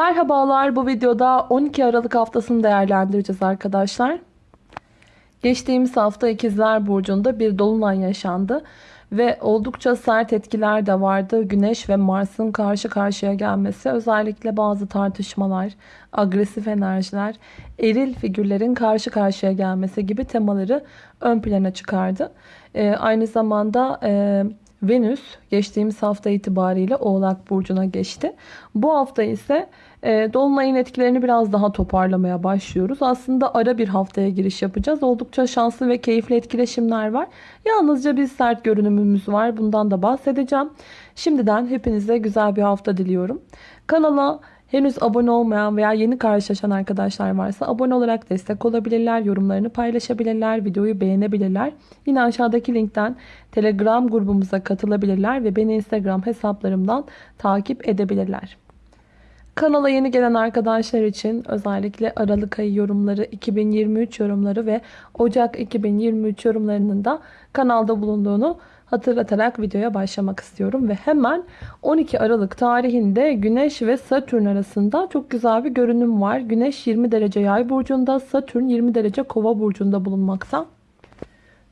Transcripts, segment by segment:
Merhabalar bu videoda 12 Aralık haftasını değerlendireceğiz arkadaşlar. Geçtiğimiz hafta İkizler Burcu'nda bir dolunay yaşandı. Ve oldukça sert etkiler de vardı. Güneş ve Mars'ın karşı karşıya gelmesi özellikle bazı tartışmalar, agresif enerjiler, eril figürlerin karşı karşıya gelmesi gibi temaları ön plana çıkardı. Ee, aynı zamanda e, Venüs geçtiğimiz hafta itibariyle Oğlak Burcu'na geçti. Bu hafta ise e, Dolunay'ın etkilerini biraz daha toparlamaya başlıyoruz. Aslında ara bir haftaya giriş yapacağız. Oldukça şanslı ve keyifli etkileşimler var. Yalnızca bir sert görünümümüz var. Bundan da bahsedeceğim. Şimdiden hepinize güzel bir hafta diliyorum. Kanala Henüz abone olmayan veya yeni karşılaşan arkadaşlar varsa abone olarak destek olabilirler, yorumlarını paylaşabilirler, videoyu beğenebilirler. Yine aşağıdaki linkten Telegram grubumuza katılabilirler ve beni Instagram hesaplarımdan takip edebilirler. Kanala yeni gelen arkadaşlar için özellikle Aralık ayı yorumları, 2023 yorumları ve Ocak 2023 yorumlarının da kanalda bulunduğunu hatırlatarak videoya başlamak istiyorum. Ve hemen 12 Aralık tarihinde Güneş ve Satürn arasında çok güzel bir görünüm var. Güneş 20 derece yay burcunda, Satürn 20 derece kova burcunda bulunmakta.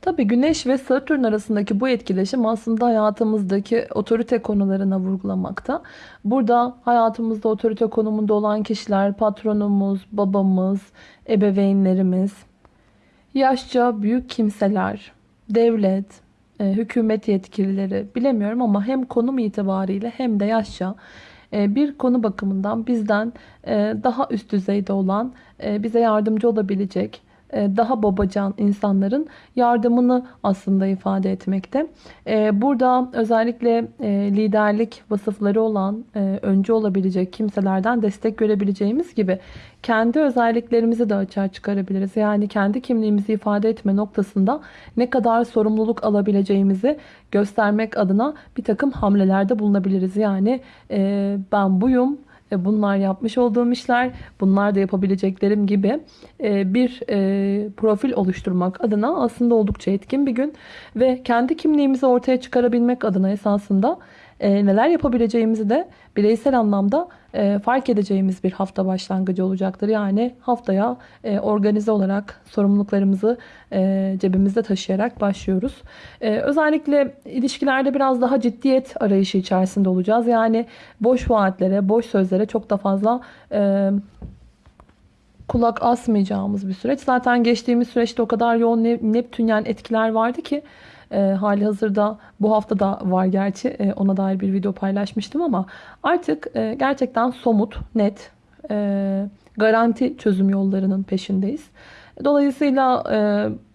Tabi Güneş ve Satürn arasındaki bu etkileşim aslında hayatımızdaki otorite konularına vurgulamakta. Burada hayatımızda otorite konumunda olan kişiler patronumuz, babamız, ebeveynlerimiz, yaşça büyük kimseler, devlet, hükümet yetkilileri bilemiyorum ama hem konum itibariyle hem de yaşça e, bir konu bakımından bizden e, daha üst düzeyde olan, bize yardımcı olabilecek, e, daha babacan insanların yardımını aslında ifade etmekte. E, burada özellikle e, liderlik vasıfları olan, öncü olabilecek kimselerden destek görebileceğimiz gibi kendi özelliklerimizi de açığa çıkarabiliriz. Yani kendi kimliğimizi ifade etme noktasında ne kadar sorumluluk alabileceğimizi göstermek adına bir takım hamlelerde bulunabiliriz. Yani ben buyum, e, bunlar yapmış olduğum işler, bunlar da yapabileceklerim gibi e, bir e, profil oluşturmak adına aslında oldukça etkin bir gün. Ve kendi kimliğimizi ortaya çıkarabilmek adına esasında neler yapabileceğimizi de bireysel anlamda e, fark edeceğimiz bir hafta başlangıcı olacaktır. Yani haftaya e, organize olarak sorumluluklarımızı e, cebimizde taşıyarak başlıyoruz. E, özellikle ilişkilerde biraz daha ciddiyet arayışı içerisinde olacağız. Yani boş vaatlere, boş sözlere çok da fazla... E, kulak asmayacağımız bir süreç. Zaten geçtiğimiz süreçte o kadar yoğun Neptünyen etkiler vardı ki e, hali hazırda bu hafta da var gerçi e, ona dair bir video paylaşmıştım ama artık e, gerçekten somut, net, e, garanti çözüm yollarının peşindeyiz. Dolayısıyla e,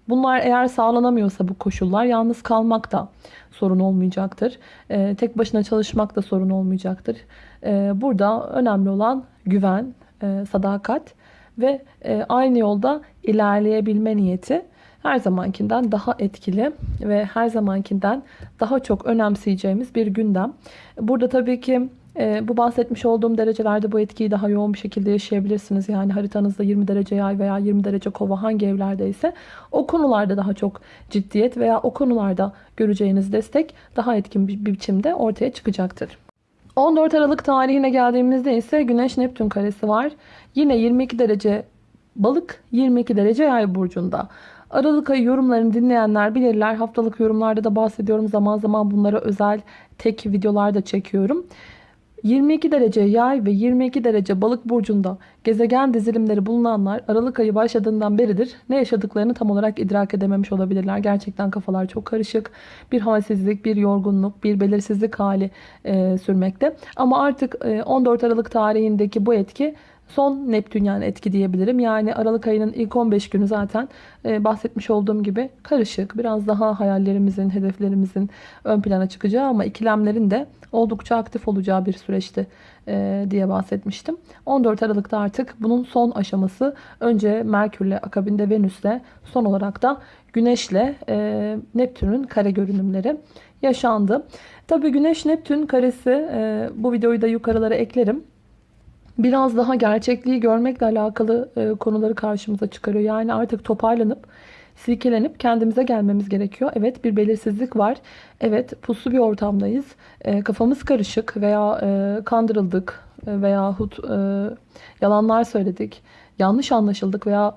bunlar eğer sağlanamıyorsa bu koşullar yalnız kalmak da sorun olmayacaktır. E, tek başına çalışmak da sorun olmayacaktır. E, burada önemli olan güven, e, sadakat ve e, aynı yolda ilerleyebilme niyeti her zamankinden daha etkili ve her zamankinden daha çok önemseyeceğimiz bir gündem. Burada tabii ki e, bu bahsetmiş olduğum derecelerde bu etkiyi daha yoğun bir şekilde yaşayabilirsiniz. Yani haritanızda 20 derece yay veya 20 derece kova hangi evlerdeyse o konularda daha çok ciddiyet veya o konularda göreceğiniz destek daha etkin bir biçimde ortaya çıkacaktır. 14 Aralık tarihine geldiğimizde ise Güneş Neptün karesi var. Yine 22 derece balık 22 derece yay burcunda. Aralık ayı yorumlarını dinleyenler bilirler. Haftalık yorumlarda da bahsediyorum. Zaman zaman bunlara özel tek videolar da çekiyorum. 22 derece yay ve 22 derece balık burcunda gezegen dizilimleri bulunanlar Aralık ayı başladığından beridir ne yaşadıklarını tam olarak idrak edememiş olabilirler. Gerçekten kafalar çok karışık. Bir halsizlik, bir yorgunluk, bir belirsizlik hali e, sürmekte. Ama artık e, 14 Aralık tarihindeki bu etki son Neptünyen etki diyebilirim. Yani Aralık ayının ilk 15 günü zaten e, bahsetmiş olduğum gibi karışık. Biraz daha hayallerimizin, hedeflerimizin ön plana çıkacağı ama ikilemlerin de oldukça aktif olacağı bir süreçti e, diye bahsetmiştim. 14 Aralık'ta artık bunun son aşaması önce Merkür'le akabinde Venüs'le son olarak da Güneş'le e, Neptün'ün kare görünümleri yaşandı. Tabi Güneş-Neptün karesi e, bu videoyu da yukarılara eklerim biraz daha gerçekliği görmekle alakalı e, konuları karşımıza çıkarıyor. Yani artık toparlanıp silkelenip kendimize gelmemiz gerekiyor. Evet bir belirsizlik var. Evet puslu bir ortamdayız. E, kafamız karışık veya e, kandırıldık e, veyahut e, yalanlar söyledik. Yanlış anlaşıldık veya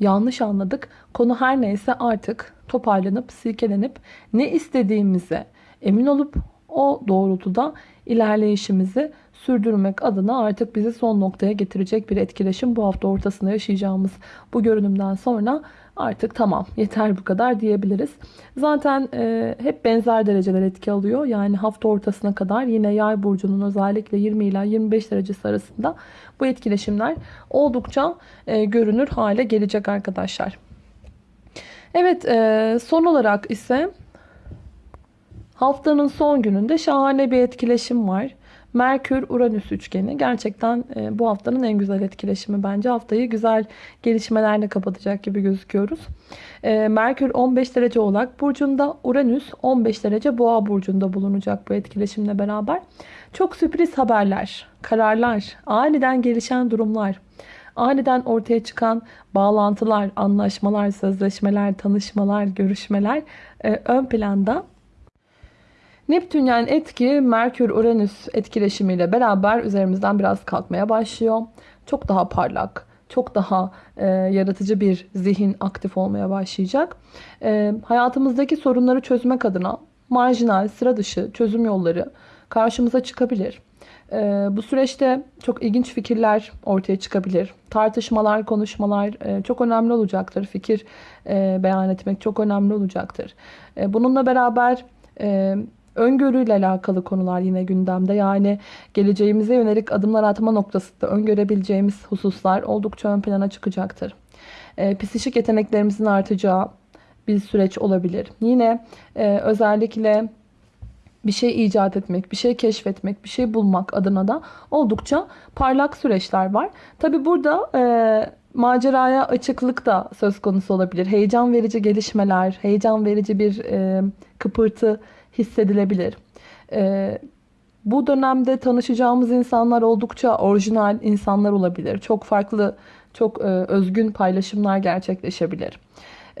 yanlış anladık. Konu her neyse artık toparlanıp silkelenip ne istediğimize emin olup o doğrultuda ilerleyişimizi sürdürmek adına artık bizi son noktaya getirecek bir etkileşim bu hafta ortasında yaşayacağımız bu görünümden sonra artık tamam yeter bu kadar diyebiliriz. Zaten e, hep benzer dereceler etki alıyor. Yani hafta ortasına kadar yine yay burcunun özellikle 20 ila 25 derecesi arasında bu etkileşimler oldukça e, görünür hale gelecek arkadaşlar. Evet e, son olarak ise haftanın son gününde şahane bir etkileşim var. Merkür-Uranüs üçgeni gerçekten e, bu haftanın en güzel etkileşimi bence. Haftayı güzel gelişmelerle kapatacak gibi gözüküyoruz. E, Merkür 15 derece Oğlak Burcu'nda, Uranüs 15 derece Boğa Burcu'nda bulunacak bu etkileşimle beraber. Çok sürpriz haberler, kararlar, aniden gelişen durumlar, aniden ortaya çıkan bağlantılar, anlaşmalar, sözleşmeler, tanışmalar, görüşmeler e, ön planda Neptünyen etki Merkür-Uranüs etkileşimiyle beraber üzerimizden biraz kalkmaya başlıyor. Çok daha parlak, çok daha e, yaratıcı bir zihin aktif olmaya başlayacak. E, hayatımızdaki sorunları çözmek adına marjinal, sıra dışı çözüm yolları karşımıza çıkabilir. E, bu süreçte çok ilginç fikirler ortaya çıkabilir. Tartışmalar, konuşmalar e, çok önemli olacaktır. Fikir e, beyan etmek çok önemli olacaktır. E, bununla beraber... E, Öngörüyle alakalı konular yine gündemde. Yani geleceğimize yönelik adımlar atma noktasında öngörebileceğimiz hususlar oldukça ön plana çıkacaktır. E, psikik yeteneklerimizin artacağı bir süreç olabilir. Yine e, özellikle bir şey icat etmek, bir şey keşfetmek, bir şey bulmak adına da oldukça parlak süreçler var. Tabi burada e, maceraya açıklık da söz konusu olabilir. Heyecan verici gelişmeler, heyecan verici bir e, kıpırtı hissedilebilir. Ee, bu dönemde tanışacağımız insanlar oldukça orijinal insanlar olabilir. Çok farklı, çok e, özgün paylaşımlar gerçekleşebilir.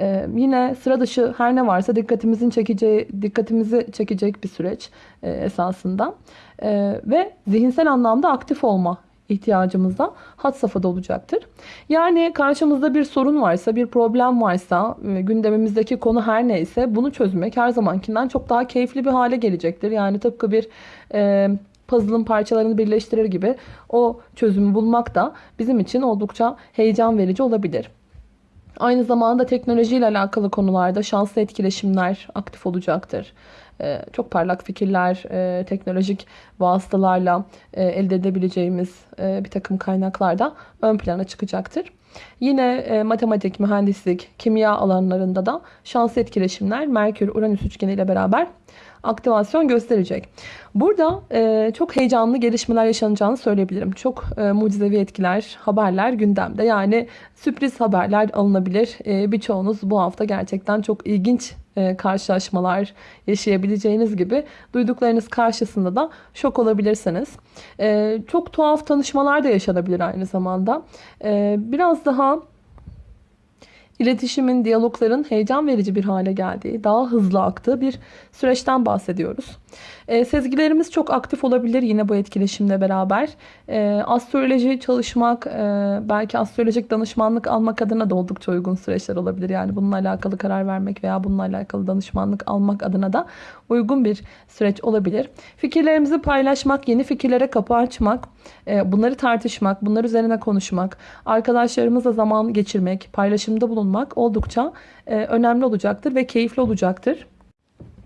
Ee, yine sıra dışı her ne varsa dikkatimizin çekeceği, dikkatimizi çekecek bir süreç e, esasında. E, ve zihinsel anlamda aktif olma ihtiyacımızda hat safhada olacaktır. Yani karşımızda bir sorun varsa, bir problem varsa, e, gündemimizdeki konu her neyse bunu çözmek her zamankinden çok daha keyifli bir hale gelecektir. Yani tıpkı bir e, puzzle'ın parçalarını birleştirir gibi o çözümü bulmak da bizim için oldukça heyecan verici olabilir. Aynı zamanda teknolojiyle alakalı konularda şanslı etkileşimler aktif olacaktır. Ee, çok parlak fikirler, e, teknolojik vasıtalarla e, elde edebileceğimiz e, bir takım kaynaklarda ön plana çıkacaktır. Yine matematik, mühendislik, kimya alanlarında da şanslı etkileşimler Merkür-Uranüs üçgeniyle beraber aktivasyon gösterecek. Burada e, çok heyecanlı gelişmeler yaşanacağını söyleyebilirim. Çok e, mucizevi etkiler, haberler gündemde. Yani sürpriz haberler alınabilir. E, birçoğunuz bu hafta gerçekten çok ilginç e, karşılaşmalar yaşayabileceğiniz gibi duyduklarınız karşısında da şok olabilirsiniz. E, çok tuhaf tanışmalar da yaşanabilir aynı zamanda. E, biraz daha İletişimin, diyalogların heyecan verici bir hale geldiği, daha hızlı aktığı bir süreçten bahsediyoruz. E, sezgilerimiz çok aktif olabilir yine bu etkileşimle beraber. E, astroloji çalışmak, e, belki astrolojik danışmanlık almak adına da oldukça uygun süreçler olabilir. Yani bununla alakalı karar vermek veya bununla alakalı danışmanlık almak adına da uygun bir süreç olabilir. Fikirlerimizi paylaşmak, yeni fikirlere kapı açmak, e, bunları tartışmak, bunlar üzerine konuşmak, arkadaşlarımızla zaman geçirmek, paylaşımda bulunmak oldukça e, önemli olacaktır ve keyifli olacaktır.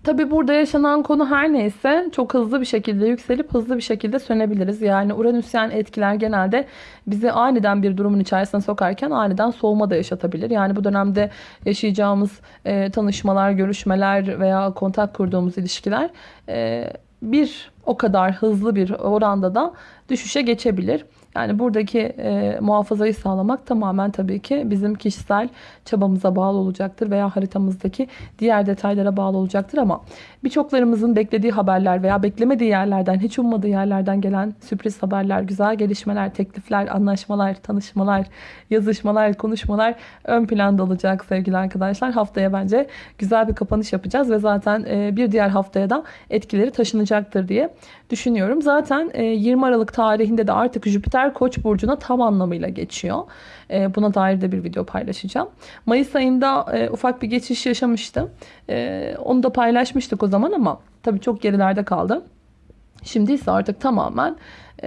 Tabi burada yaşanan konu her neyse çok hızlı bir şekilde yükselip hızlı bir şekilde sönebiliriz. Yani uranüsyen etkiler genelde bizi aniden bir durumun içerisine sokarken aniden soğuma da yaşatabilir. Yani bu dönemde yaşayacağımız e, tanışmalar, görüşmeler veya kontak kurduğumuz ilişkiler e, bir o kadar hızlı bir oranda da düşüşe geçebilir. Yani buradaki e, muhafazayı sağlamak tamamen tabii ki bizim kişisel çabamıza bağlı olacaktır veya haritamızdaki diğer detaylara bağlı olacaktır ama birçoklarımızın beklediği haberler veya beklemediği yerlerden, hiç ummadığı yerlerden gelen sürpriz haberler, güzel gelişmeler, teklifler, anlaşmalar, tanışmalar, yazışmalar, konuşmalar ön planda olacak sevgili arkadaşlar. Haftaya bence güzel bir kapanış yapacağız ve zaten e, bir diğer haftaya da etkileri taşınacaktır diye düşünüyorum. Zaten e, 20 Aralık tarihinde de artık Jüpiter Koç burcuna tam anlamıyla geçiyor. E, buna dair de bir video paylaşacağım. Mayıs ayında e, ufak bir geçiş yaşamıştım. E, onu da paylaşmıştık o zaman ama tabii çok gerilerde kaldı. Şimdi ise artık tamamen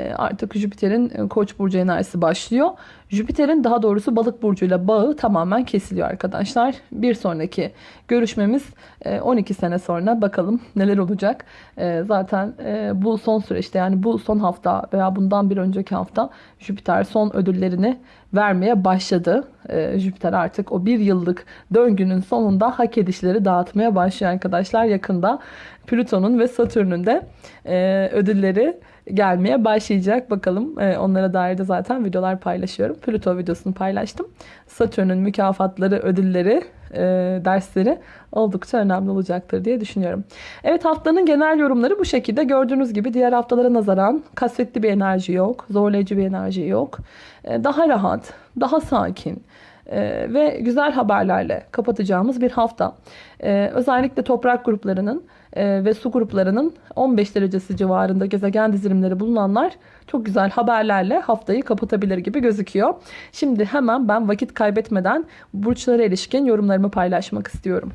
artık Jüpiter'in e, Koç burcu enerjisi başlıyor. Jüpiter'in daha doğrusu Balık burcuyla bağı tamamen kesiliyor arkadaşlar. Bir sonraki görüşmemiz e, 12 sene sonra bakalım neler olacak. E, Zaten e, bu son süreçte yani bu son hafta veya bundan bir önceki hafta Jüpiter son ödüllerini vermeye başladı. E, Jüpiter artık o bir yıllık döngünün sonunda hak edişleri dağıtmaya başlıyor arkadaşlar. Yakında Plüton'un ve Satürn'ün de e, ödülleri gelmeye başlayacak. Bakalım e, onlara dair de zaten videolar paylaşıyorum. Plüto videosunu paylaştım. Satürn'ün mükafatları, ödülleri, e, dersleri oldukça önemli olacaktır diye düşünüyorum. Evet haftanın genel yorumları bu şekilde. Gördüğünüz gibi diğer haftalara nazaran kasvetli bir enerji yok. Zorlayıcı bir enerji yok. E, daha rahat, daha sakin e, ve güzel haberlerle kapatacağımız bir hafta. E, özellikle toprak gruplarının e, ve su gruplarının 15 derecesi civarında gezegen dizilimleri bulunanlar çok güzel haberlerle haftayı kapatabilir gibi gözüküyor. Şimdi hemen ben vakit kaybetmeden burçlara ilişkin yorumlarımı paylaşmak istiyorum.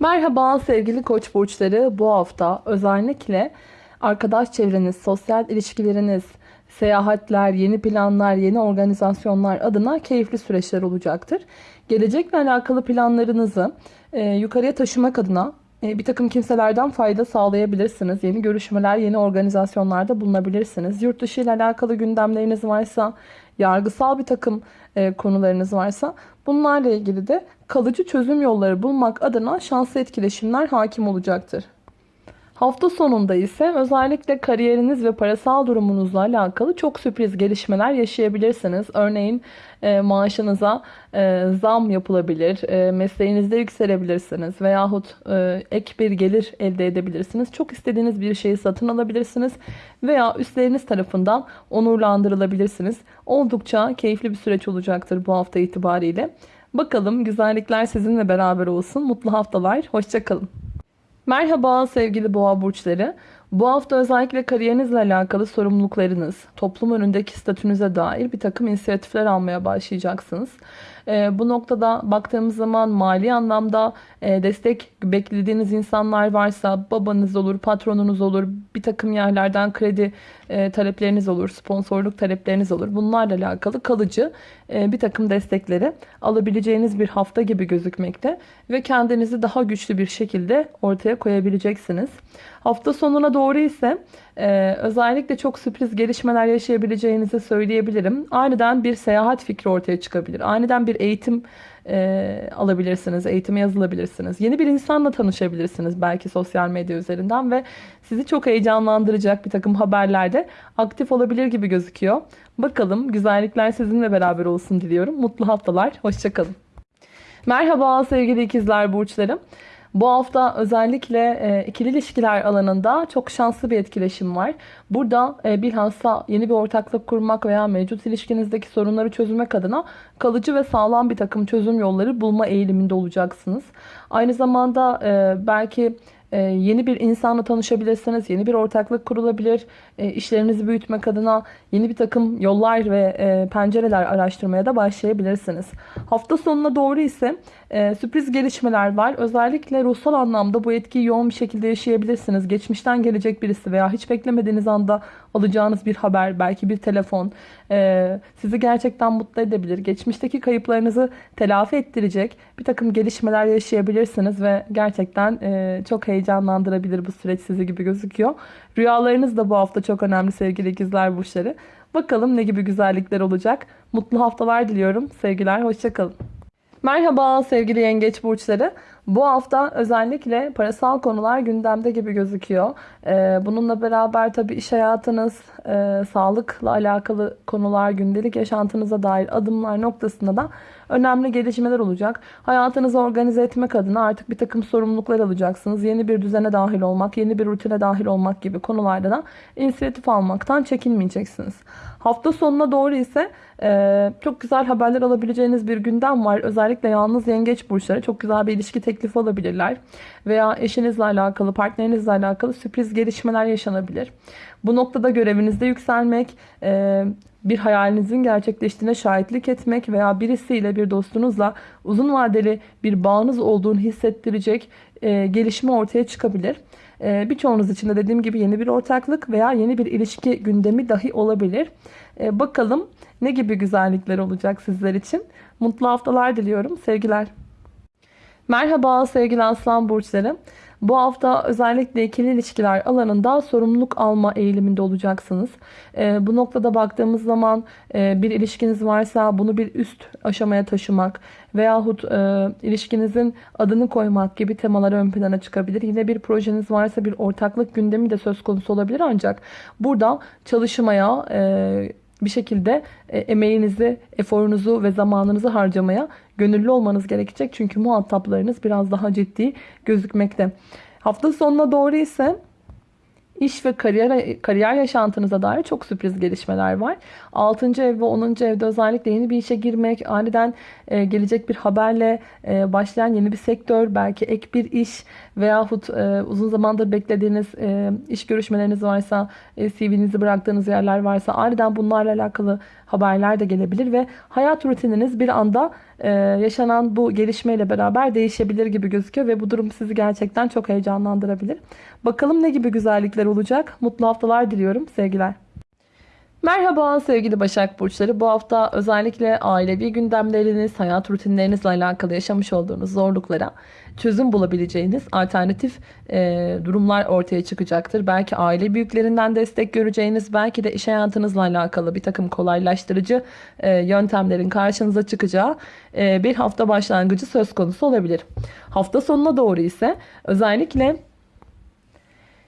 Merhaba sevgili koç burçları. Bu hafta özellikle arkadaş çevreniz, sosyal ilişkileriniz, seyahatler, yeni planlar, yeni organizasyonlar adına keyifli süreçler olacaktır. Gelecekle alakalı planlarınızı e, yukarıya taşımak adına e, bir takım kimselerden fayda sağlayabilirsiniz. Yeni görüşmeler, yeni organizasyonlarda bulunabilirsiniz. Yurt dışı ile alakalı gündemleriniz varsa, yargısal bir takım e, konularınız varsa bunlarla ilgili de kalıcı çözüm yolları bulmak adına şanslı etkileşimler hakim olacaktır. Hafta sonunda ise özellikle kariyeriniz ve parasal durumunuzla alakalı çok sürpriz gelişmeler yaşayabilirsiniz. Örneğin e, maaşınıza e, zam yapılabilir, e, mesleğinizde yükselebilirsiniz veyahut e, ek bir gelir elde edebilirsiniz. Çok istediğiniz bir şeyi satın alabilirsiniz veya üstleriniz tarafından onurlandırılabilirsiniz. Oldukça keyifli bir süreç olacaktır bu hafta itibariyle. Bakalım güzellikler sizinle beraber olsun. Mutlu haftalar. Hoşçakalın. Merhaba sevgili boğa burçları. Bu hafta özellikle kariyerinizle alakalı sorumluluklarınız, toplum önündeki statünüze dair bir takım inisiyatifler almaya başlayacaksınız. E, bu noktada baktığımız zaman mali anlamda e, destek beklediğiniz insanlar varsa babanız olur, patronunuz olur, bir takım yerlerden kredi e, talepleriniz olur, sponsorluk talepleriniz olur. Bunlarla alakalı kalıcı e, bir takım destekleri alabileceğiniz bir hafta gibi gözükmekte ve kendinizi daha güçlü bir şekilde ortaya koyabileceksiniz. Hafta sonuna doğru ise e, özellikle çok sürpriz gelişmeler yaşayabileceğinizi söyleyebilirim. Aniden bir seyahat fikri ortaya çıkabilir. Aniden bir eğitim e, alabilirsiniz, eğitime yazılabilirsiniz. Yeni bir insanla tanışabilirsiniz belki sosyal medya üzerinden ve sizi çok heyecanlandıracak bir takım haberlerde aktif olabilir gibi gözüküyor. Bakalım güzellikler sizinle beraber olsun diliyorum. Mutlu haftalar, hoşçakalın. Merhaba sevgili ikizler burçlarım. Bu hafta özellikle e, ikili ilişkiler alanında çok şanslı bir etkileşim var. Burada e, bilhassa yeni bir ortaklık kurmak veya mevcut ilişkinizdeki sorunları çözmek adına kalıcı ve sağlam bir takım çözüm yolları bulma eğiliminde olacaksınız. Aynı zamanda e, belki e, yeni bir insanla tanışabilirsiniz. Yeni bir ortaklık kurulabilir. E, işlerinizi büyütmek adına yeni bir takım yollar ve e, pencereler araştırmaya da başlayabilirsiniz. Hafta sonuna doğru ise e, sürpriz gelişmeler var. Özellikle ruhsal anlamda bu etkiyi yoğun bir şekilde yaşayabilirsiniz. Geçmişten gelecek birisi veya hiç beklemediğiniz anda alacağınız bir haber, belki bir telefon e, sizi gerçekten mutlu edebilir. Geçmişteki kayıplarınızı telafi ettirecek bir takım gelişmeler yaşayabilirsiniz ve gerçekten e, çok heyecanlandırabilir bu süreç sizi gibi gözüküyor. Rüyalarınız da bu hafta çok önemli sevgili ikizler burçları. Bakalım ne gibi güzellikler olacak. Mutlu haftalar diliyorum. Sevgiler, hoşçakalın. Merhaba sevgili yengeç burçları. Bu hafta özellikle parasal konular gündemde gibi gözüküyor. Ee, bununla beraber tabii iş hayatınız, e, sağlıkla alakalı konular, gündelik yaşantınıza dair adımlar noktasında da önemli gelişmeler olacak. Hayatınızı organize etmek adına artık bir takım sorumluluklar alacaksınız. Yeni bir düzene dahil olmak, yeni bir rutine dahil olmak gibi konularda da inisiyatif almaktan çekinmeyeceksiniz. Hafta sonuna doğru ise e, çok güzel haberler alabileceğiniz bir gündem var. Özellikle yalnız yengeç burçları çok güzel bir ilişki teklifi alabilirler. Veya eşinizle alakalı, partnerinizle alakalı sürpriz gelişmeler yaşanabilir. Bu noktada görevinizde yükselmek, e, bir hayalinizin gerçekleştiğine şahitlik etmek veya birisiyle, bir dostunuzla uzun vadeli bir bağınız olduğunu hissettirecek e, gelişme ortaya çıkabilir. E, birçoğunuz için de dediğim gibi yeni bir ortaklık veya yeni bir ilişki gündemi dahi olabilir. E, bakalım ne gibi güzellikler olacak sizler için. Mutlu haftalar diliyorum. Sevgiler. Merhaba sevgili aslan burçları. Bu hafta özellikle ikili ilişkiler alanında sorumluluk alma eğiliminde olacaksınız. E, bu noktada baktığımız zaman e, bir ilişkiniz varsa bunu bir üst aşamaya taşımak veyahut e, ilişkinizin adını koymak gibi temalar ön plana çıkabilir. Yine bir projeniz varsa bir ortaklık gündemi de söz konusu olabilir ancak burada çalışmaya... E, bir şekilde e, emeğinizi, eforunuzu ve zamanınızı harcamaya gönüllü olmanız gerekecek. Çünkü muhataplarınız biraz daha ciddi gözükmekte. Hafta sonuna doğru ise İş ve kariyer, kariyer yaşantınıza dair çok sürpriz gelişmeler var. 6. ev ve 10. evde özellikle yeni bir işe girmek, aniden e, gelecek bir haberle e, başlayan yeni bir sektör, belki ek bir iş veyahut e, uzun zamandır beklediğiniz iş görüşmeleriniz varsa, CV'nizi bıraktığınız yerler varsa aniden bunlarla alakalı haberler de gelebilir ve hayat rutininiz bir anda e, yaşanan bu gelişmeyle beraber değişebilir gibi gözüküyor ve bu durum sizi gerçekten çok heyecanlandırabilir. Bakalım ne gibi güzellikler olacak. Mutlu haftalar diliyorum. Sevgiler. Merhaba sevgili Başak Burçları. Bu hafta özellikle ailevi gündemleriniz, hayat rutinlerinizle alakalı yaşamış olduğunuz zorluklara çözüm bulabileceğiniz alternatif e, durumlar ortaya çıkacaktır. Belki aile büyüklerinden destek göreceğiniz, belki de iş hayatınızla alakalı bir takım kolaylaştırıcı e, yöntemlerin karşınıza çıkacağı e, bir hafta başlangıcı söz konusu olabilir. Hafta sonuna doğru ise özellikle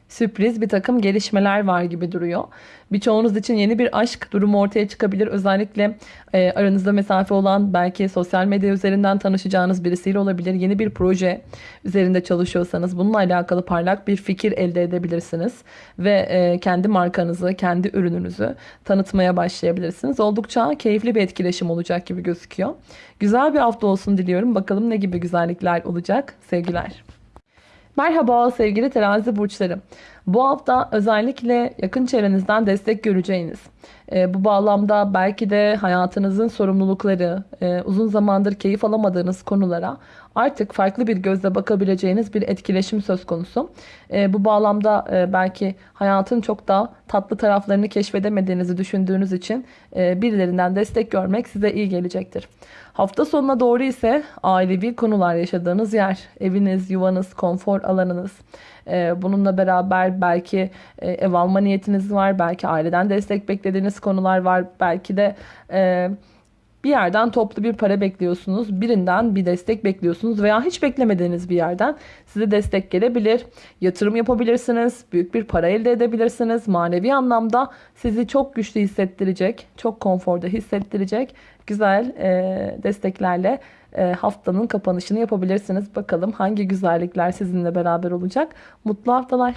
sürpriz bir takım gelişmeler var gibi duruyor. Birçoğunuz için yeni bir aşk durumu ortaya çıkabilir. Özellikle e, aranızda mesafe olan belki sosyal medya üzerinden tanışacağınız birisiyle olabilir. Yeni bir proje üzerinde çalışıyorsanız bununla alakalı parlak bir fikir elde edebilirsiniz. Ve e, kendi markanızı, kendi ürününüzü tanıtmaya başlayabilirsiniz. Oldukça keyifli bir etkileşim olacak gibi gözüküyor. Güzel bir hafta olsun diliyorum. Bakalım ne gibi güzellikler olacak. Sevgiler. Merhaba sevgili terazi burçları. Bu hafta özellikle yakın çevrenizden destek göreceğiniz, e, bu bağlamda belki de hayatınızın sorumlulukları, e, uzun zamandır keyif alamadığınız konulara artık farklı bir gözle bakabileceğiniz bir etkileşim söz konusu. E, bu bağlamda e, belki hayatın çok da tatlı taraflarını keşfedemediğinizi düşündüğünüz için e, birilerinden destek görmek size iyi gelecektir. Hafta sonuna doğru ise ailevi konular yaşadığınız yer, eviniz, yuvanız, konfor alanınız, ee, bununla beraber belki e, ev alma niyetiniz var. Belki aileden destek beklediğiniz konular var. Belki de e, bir yerden toplu bir para bekliyorsunuz. Birinden bir destek bekliyorsunuz veya hiç beklemediğiniz bir yerden size destek gelebilir. Yatırım yapabilirsiniz. Büyük bir para elde edebilirsiniz. Manevi anlamda sizi çok güçlü hissettirecek, çok konforda hissettirecek güzel e, desteklerle e, haftanın kapanışını yapabilirsiniz. Bakalım hangi güzellikler sizinle beraber olacak. Mutlu haftalar.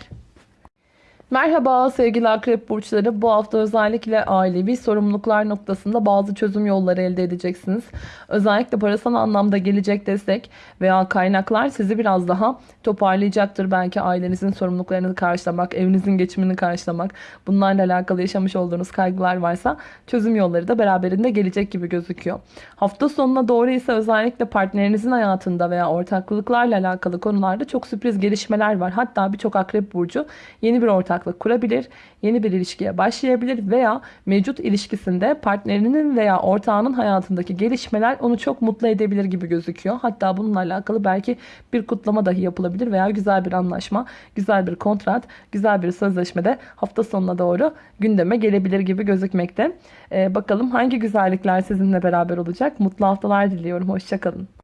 Merhaba sevgili akrep burçları. Bu hafta özellikle ailevi sorumluluklar noktasında bazı çözüm yolları elde edeceksiniz. Özellikle parasal anlamda gelecek destek veya kaynaklar sizi biraz daha toparlayacaktır. Belki ailenizin sorumluluklarını karşılamak, evinizin geçimini karşılamak, bunlarla alakalı yaşamış olduğunuz kaygılar varsa çözüm yolları da beraberinde gelecek gibi gözüküyor. Hafta sonuna doğru ise özellikle partnerinizin hayatında veya ortaklıklarla alakalı konularda çok sürpriz gelişmeler var. Hatta birçok akrep burcu yeni bir ortak ortaklık kurabilir, yeni bir ilişkiye başlayabilir veya mevcut ilişkisinde partnerinin veya ortağının hayatındaki gelişmeler onu çok mutlu edebilir gibi gözüküyor. Hatta bununla alakalı belki bir kutlama dahi yapılabilir veya güzel bir anlaşma, güzel bir kontrat, güzel bir sözleşme de hafta sonuna doğru gündeme gelebilir gibi gözükmekte. Ee, bakalım hangi güzellikler sizinle beraber olacak? Mutlu haftalar diliyorum. Hoşçakalın.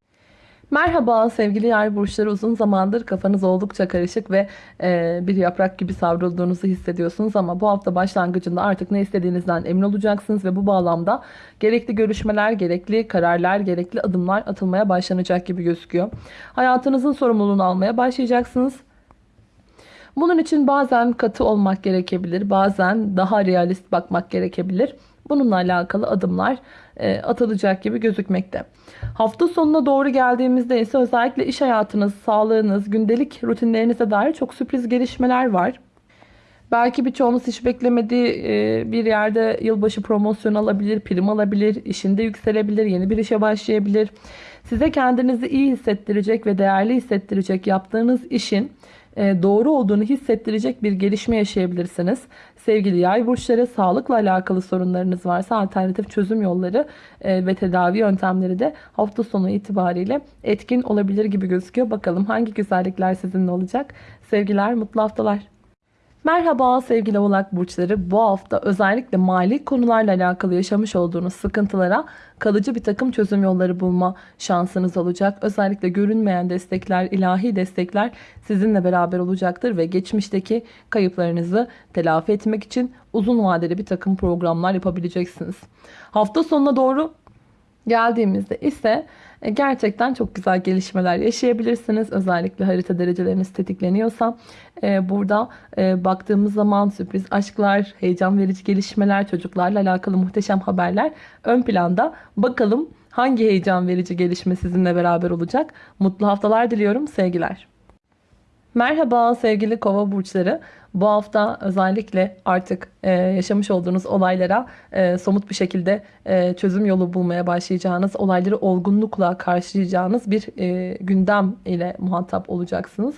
Merhaba sevgili yay burçları uzun zamandır kafanız oldukça karışık ve e, bir yaprak gibi savrulduğunuzu hissediyorsunuz ama bu hafta başlangıcında artık ne istediğinizden emin olacaksınız ve bu bağlamda gerekli görüşmeler, gerekli kararlar, gerekli adımlar atılmaya başlanacak gibi gözüküyor. Hayatınızın sorumluluğunu almaya başlayacaksınız. Bunun için bazen katı olmak gerekebilir, bazen daha realist bakmak gerekebilir. Bununla alakalı adımlar e, atılacak gibi gözükmekte. Hafta sonuna doğru geldiğimizde ise özellikle iş hayatınız, sağlığınız, gündelik rutinlerinize dair çok sürpriz gelişmeler var. Belki birçoğunuz hiç beklemediği e, bir yerde yılbaşı promosyon alabilir, prim alabilir, işinde yükselebilir, yeni bir işe başlayabilir. Size kendinizi iyi hissettirecek ve değerli hissettirecek yaptığınız işin doğru olduğunu hissettirecek bir gelişme yaşayabilirsiniz. Sevgili yay burçları sağlıkla alakalı sorunlarınız varsa alternatif çözüm yolları e, ve tedavi yöntemleri de hafta sonu itibariyle etkin olabilir gibi gözüküyor. Bakalım hangi güzellikler sizinle olacak? Sevgiler, mutlu haftalar. Merhaba sevgili oğlak burçları. Bu hafta özellikle mali konularla alakalı yaşamış olduğunuz sıkıntılara kalıcı bir takım çözüm yolları bulma şansınız olacak. Özellikle görünmeyen destekler, ilahi destekler sizinle beraber olacaktır ve geçmişteki kayıplarınızı telafi etmek için uzun vadeli bir takım programlar yapabileceksiniz. Hafta sonuna doğru geldiğimizde ise e, gerçekten çok güzel gelişmeler yaşayabilirsiniz. Özellikle harita dereceleriniz tetikleniyorsa e, burada e, baktığımız zaman sürpriz aşklar, heyecan verici gelişmeler, çocuklarla alakalı muhteşem haberler ön planda. Bakalım hangi heyecan verici gelişme sizinle beraber olacak? Mutlu haftalar diliyorum. Sevgiler. Merhaba sevgili kova burçları. Bu hafta özellikle artık e, yaşamış olduğunuz olaylara e, somut bir şekilde e, çözüm yolu bulmaya başlayacağınız, olayları olgunlukla karşılayacağınız bir e, gündem ile muhatap olacaksınız.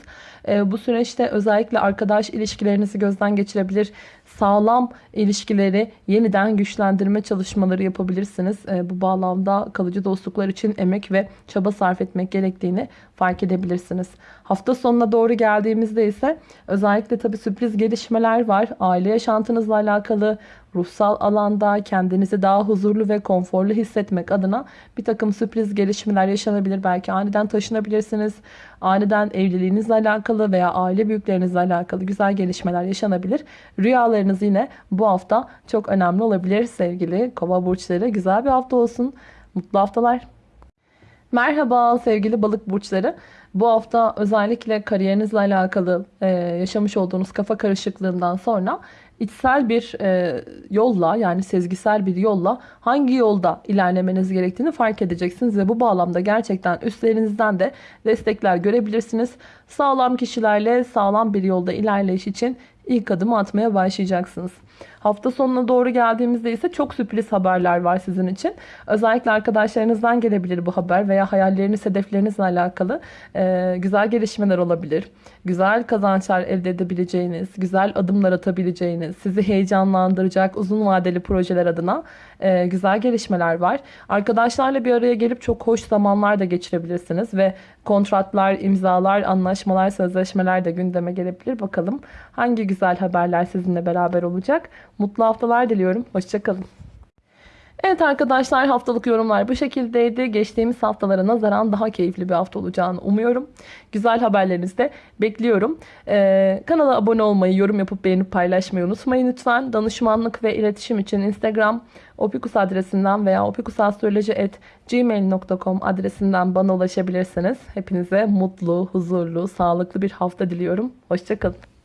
E, bu süreçte özellikle arkadaş ilişkilerinizi gözden geçirebilir, sağlam ilişkileri yeniden güçlendirme çalışmaları yapabilirsiniz. E, bu bağlamda kalıcı dostluklar için emek ve çaba sarf etmek gerektiğini fark edebilirsiniz. Hafta sonuna doğru geldiğimizde ise özellikle tabii sürpriz gelişmeler var. Aile yaşantınızla alakalı ruhsal alanda kendinizi daha huzurlu ve konforlu hissetmek adına bir takım sürpriz gelişmeler yaşanabilir. Belki aniden taşınabilirsiniz. Aniden evliliğinizle alakalı veya aile büyüklerinizle alakalı güzel gelişmeler yaşanabilir. Rüyalarınız yine bu hafta çok önemli olabilir sevgili kova burçları. Güzel bir hafta olsun. Mutlu haftalar. Merhaba sevgili balık burçları. Bu hafta özellikle kariyerinizle alakalı e, yaşamış olduğunuz kafa karışıklığından sonra içsel bir e, yolla yani sezgisel bir yolla hangi yolda ilerlemeniz gerektiğini fark edeceksiniz ve bu bağlamda gerçekten üstlerinizden de destekler görebilirsiniz. Sağlam kişilerle sağlam bir yolda ilerleyiş için ilk adımı atmaya başlayacaksınız. Hafta sonuna doğru geldiğimizde ise çok sürpriz haberler var sizin için. Özellikle arkadaşlarınızdan gelebilir bu haber veya hayalleriniz, hedeflerinizle alakalı e, güzel gelişmeler olabilir. Güzel kazançlar elde edebileceğiniz, güzel adımlar atabileceğiniz, sizi heyecanlandıracak uzun vadeli projeler adına e, güzel gelişmeler var. Arkadaşlarla bir araya gelip çok hoş zamanlar da geçirebilirsiniz ve kontratlar, imzalar, anlaşmalar, sözleşmeler de gündeme gelebilir. Bakalım hangi güzel haberler sizinle beraber olacak. Mutlu haftalar diliyorum. Hoşçakalın. Evet arkadaşlar haftalık yorumlar bu şekildeydi. Geçtiğimiz haftalara nazaran daha keyifli bir hafta olacağını umuyorum. Güzel haberlerinizi de bekliyorum. Ee, kanala abone olmayı, yorum yapıp beğenip paylaşmayı unutmayın lütfen. Danışmanlık ve iletişim için Instagram opikus adresinden veya opikusastroloji.gmail.com adresinden bana ulaşabilirsiniz. Hepinize mutlu, huzurlu, sağlıklı bir hafta diliyorum. Hoşçakalın.